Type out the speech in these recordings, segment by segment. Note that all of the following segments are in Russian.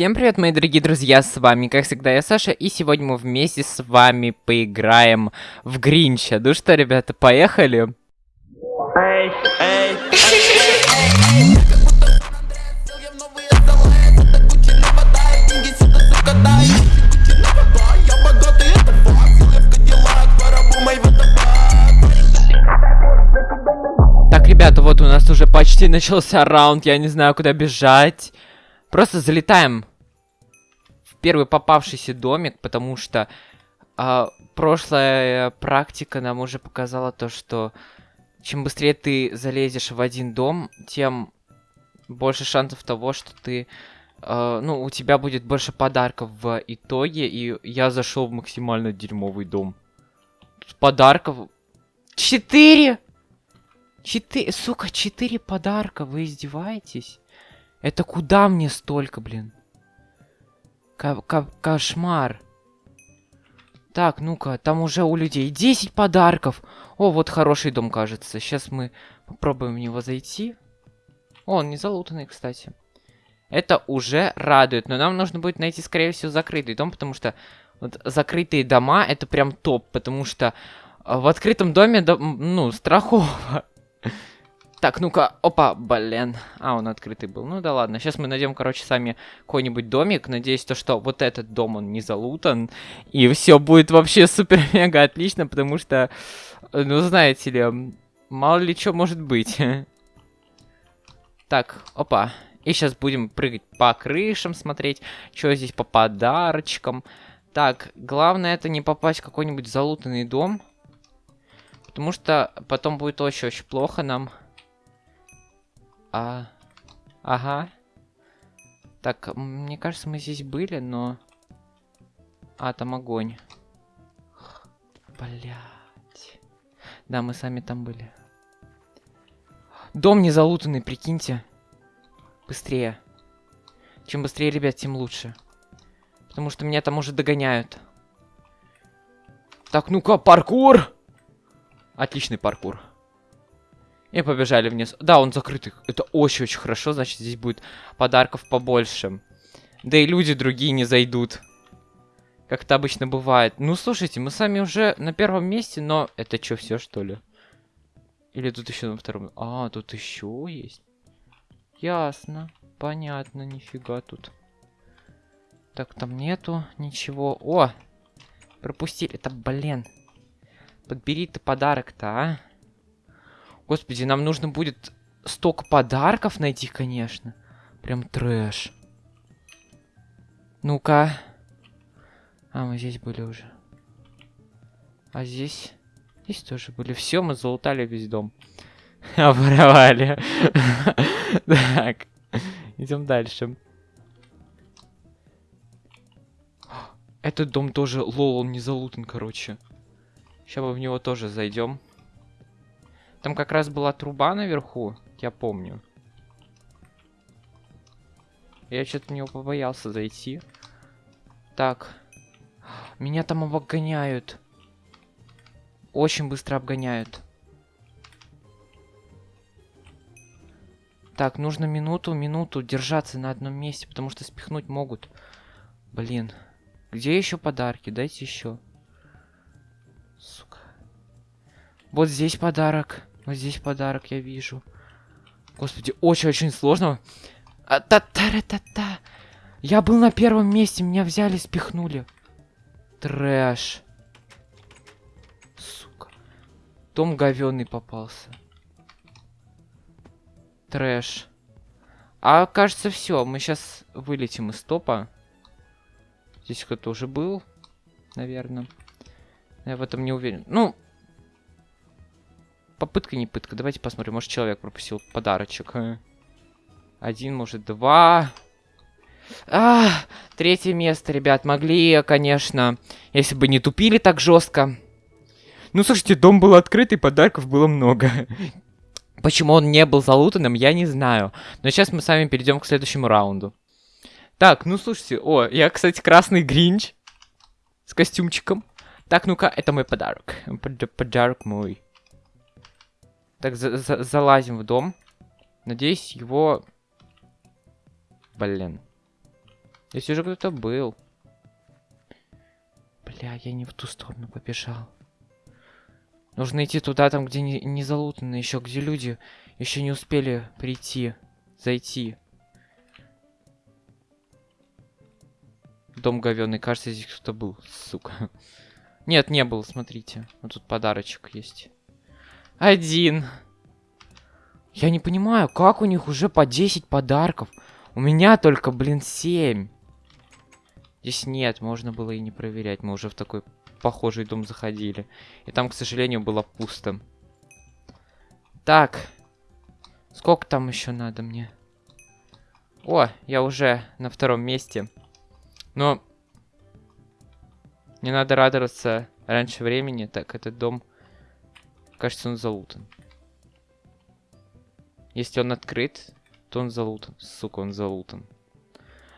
Всем привет, мои дорогие друзья, с вами, как всегда, я Саша, и сегодня мы вместе с вами поиграем в Гринча. Ну что, ребята, поехали? Так, ребята, вот у нас уже почти начался раунд, я не знаю, куда бежать. Просто залетаем первый попавшийся домик, потому что а, прошлая практика нам уже показала то, что чем быстрее ты залезешь в один дом, тем больше шансов того, что ты... а, ну, у тебя будет больше подарков в итоге, и я зашел в максимально дерьмовый дом. Подарков... Четыре! Четыре... Сука, четыре подарка, вы издеваетесь? Это куда мне столько, блин? Ко- ко- кошмар. Так, ну-ка, там уже у людей 10 подарков. О, вот хороший дом, кажется. Сейчас мы попробуем в него зайти. О, он не залутанный, кстати. Это уже радует. Но нам нужно будет найти, скорее всего, закрытый дом, потому что вот закрытые дома это прям топ, потому что а, в открытом доме, ну, страхово. Так, ну-ка, опа, блин. А, он открытый был. Ну да ладно. Сейчас мы найдем, короче, сами какой-нибудь домик. Надеюсь, то, что вот этот дом, он не залутан. И все будет вообще супер-мега отлично, потому что, ну, знаете ли, мало ли что может быть. Так, опа. И сейчас будем прыгать по крышам, смотреть, что здесь по подарочкам. Так, главное это не попасть в какой-нибудь залутанный дом. Потому что потом будет очень-очень плохо нам. А... Ага. Так, мне кажется, мы здесь были, но... А, там огонь. Блять. Да, мы сами там были. Дом не залутанный, прикиньте. Быстрее. Чем быстрее, ребят, тем лучше. Потому что меня там уже догоняют. Так, ну-ка, паркур! Отличный паркур. И побежали вниз. Да, он закрытый. Это очень-очень хорошо, значит, здесь будет подарков побольше. Да и люди другие не зайдут. Как это обычно бывает. Ну, слушайте, мы сами уже на первом месте, но... Это что, все, что ли? Или тут еще на втором? А, тут еще есть. Ясно. Понятно, нифига тут. Так, там нету ничего. О! Пропустили. Это, блин. Подбери ты подарок-то, а? Господи, нам нужно будет столько подарков найти, конечно. Прям трэш. Ну-ка. А, мы здесь были уже. А здесь? Здесь тоже были. Все, мы залутали весь дом. Оборовали. Так. Идем дальше. Этот дом тоже, лол, он не залутан, короче. Сейчас мы в него тоже зайдем. Там как раз была труба наверху, я помню. Я что-то в него побоялся зайти. Так. Меня там обгоняют. Очень быстро обгоняют. Так, нужно минуту, минуту держаться на одном месте, потому что спихнуть могут. Блин. Где еще подарки? Дайте еще. Сука. Вот здесь подарок. Вот здесь подарок я вижу. Господи, очень-очень сложно. А, та та та та Я был на первом месте, меня взяли, спихнули. Трэш. Сука. Том говёный попался. Трэш. А кажется, все. Мы сейчас вылетим из топа. Здесь кто-то уже был, наверное. Я в этом не уверен. Ну, попытка не пытка. Давайте посмотрим. Может, человек пропустил подарочек. Один, может, два. А, третье место, ребят. Могли, конечно, если бы не тупили так жестко. Ну, слушайте, дом был открытый, подарков было много. Почему он не был залутанным, я не знаю. Но сейчас мы с вами перейдем к следующему раунду. Так, ну слушайте, о, я, кстати, красный гринч с костюмчиком. Так, ну-ка, это мой подарок. Под- подарок мой. Так, за- за- залазим в дом. Надеюсь, его... Блин. Здесь уже кто-то был. Бля, я не в ту сторону побежал. Нужно идти туда, там, где не, не залутано, еще где люди еще не успели прийти, зайти. Дом говёный, кажется, здесь кто-то был, сука. Нет, не был, смотрите. Вот тут подарочек есть. Один. Я не понимаю, как у них уже по 10 подарков. У меня только, блин, 7. Здесь нет, можно было и не проверять. Мы уже в такой похожий дом заходили. И там, к сожалению, было пусто. Так. Сколько там еще надо мне? О, я уже на втором месте. Но... Не надо радоваться раньше времени. Так, этот дом... Кажется, он залутан. Если он открыт, то он залутан. Сука, он залутан.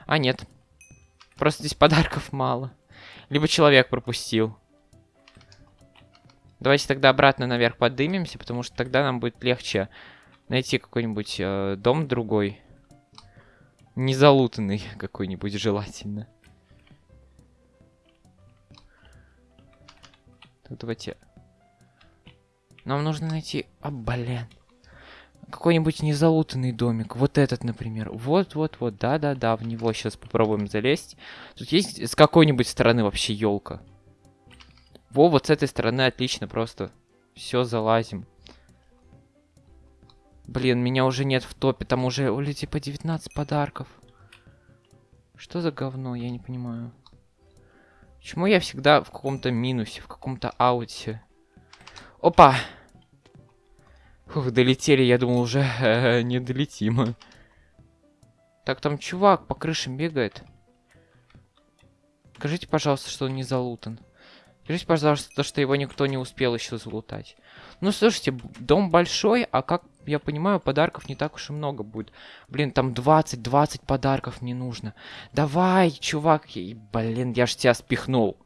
А, нет. Просто здесь подарков мало. Либо человек пропустил. Давайте тогда обратно наверх подымемся, потому что тогда нам будет легче найти какой-нибудь э, дом другой. Незалутанный какой-нибудь желательно. Так, давайте. Нам нужно найти... А, блин. Какой-нибудь незалутанный домик. Вот этот, например. Вот-вот-вот. Да-да-да, в него сейчас попробуем залезть. Тут есть с какой-нибудь стороны вообще елка. Во, вот с этой стороны отлично просто. Все, залазим. Блин, меня уже нет в топе. Там уже, оли, типа 19 подарков. Что за говно, я не понимаю. Почему я всегда в каком-то минусе, в каком-то ауте? Опа! Фух, долетели, я думал, уже э, не долетим. Так, там чувак по крышам бегает. Скажите, пожалуйста, что он не залутан. Скажите, пожалуйста, то, что его никто не успел еще залутать. Ну, слушайте, дом большой, а как я понимаю, подарков не так уж и много будет. Блин, там 20-20 подарков не нужно. Давай, чувак. Блин, я ж тебя спихнул.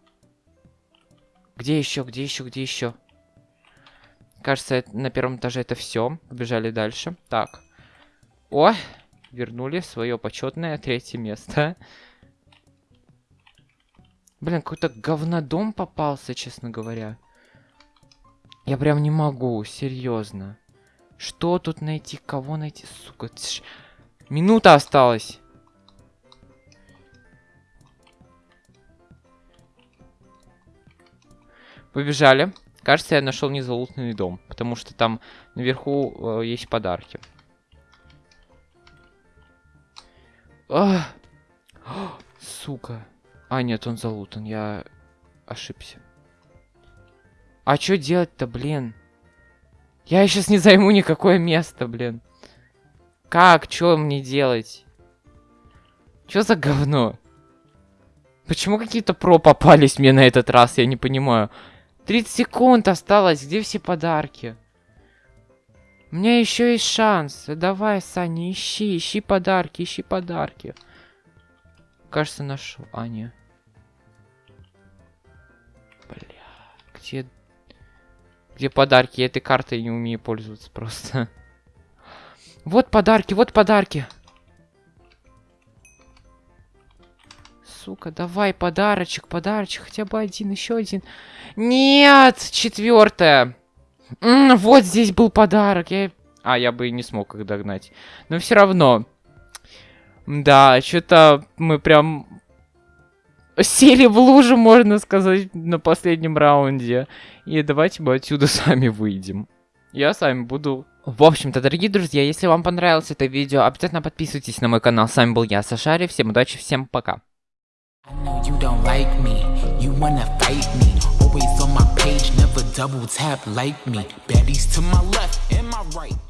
Где еще, где еще, где еще? Кажется, на первом этаже это все. Побежали дальше. Так. О, вернули свое почетное третье место. Блин, какой-то говнодом попался, честно говоря. Я прям не могу, серьезно. Что тут найти? Кого найти? Сука, тш... минута осталась. Побежали. Кажется, я нашел незалутный дом, потому что там наверху э, есть подарки. А! Сука. А, нет, он залутан, я ошибся. А что делать-то, блин? Я сейчас не займу никакое место, блин. Как? Что мне делать? Что за говно? Почему какие-то про попались мне на этот раз? Я не понимаю. 30 секунд осталось. Где все подарки? У меня еще есть шанс. Давай, Саня, ищи, ищи подарки, ищи подарки. Кажется, нашел. А, не. Бля, где... Где подарки? Я этой картой не умею пользоваться просто. Вот подарки, вот подарки. Сука, давай подарочек, подарочек, хотя бы один, еще один. Нет, четвертое. вот здесь был подарок. Я... А, я бы и не смог их догнать. Но все равно. Да, что-то мы прям сели в лужу, можно сказать, на последнем раунде. И давайте мы отсюда сами выйдем. Я с вами буду... В общем-то, дорогие друзья, если вам понравилось это видео, обязательно подписывайтесь на мой канал. С вами был я, Сашари. Всем удачи, всем пока. You don't like me, you wanna fight me. Always on my page, never double tap like me. Baddies to my left and my right